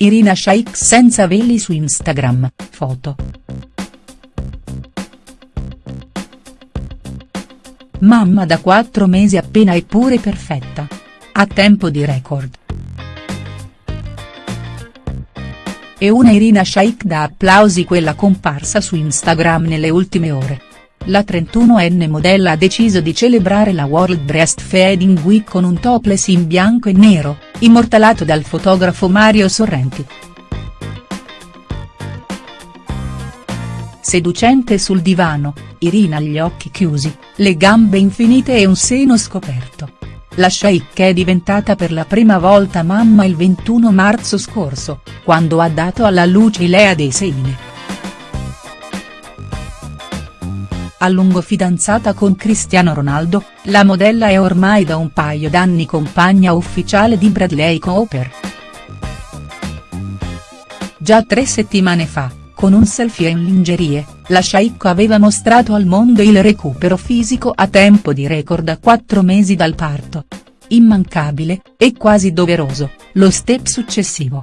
Irina Shayk senza veli su Instagram, foto. Mamma da 4 mesi appena eppure perfetta. A tempo di record. E una Irina Shayk da applausi quella comparsa su Instagram nelle ultime ore. La 31enne modella ha deciso di celebrare la World Breastfeeding Week con un topless in bianco e nero, immortalato dal fotografo Mario Sorrenti. Seducente sul divano, Irina gli occhi chiusi, le gambe infinite e un seno scoperto. La Sheikh è diventata per la prima volta mamma il 21 marzo scorso, quando ha dato alla luce Ilea dei Seine. A lungo fidanzata con Cristiano Ronaldo, la modella è ormai da un paio d'anni compagna ufficiale di Bradley Cooper. Già tre settimane fa, con un selfie in lingerie, la Shaikh aveva mostrato al mondo il recupero fisico a tempo di record a quattro mesi dal parto. Immancabile, e quasi doveroso, lo step successivo.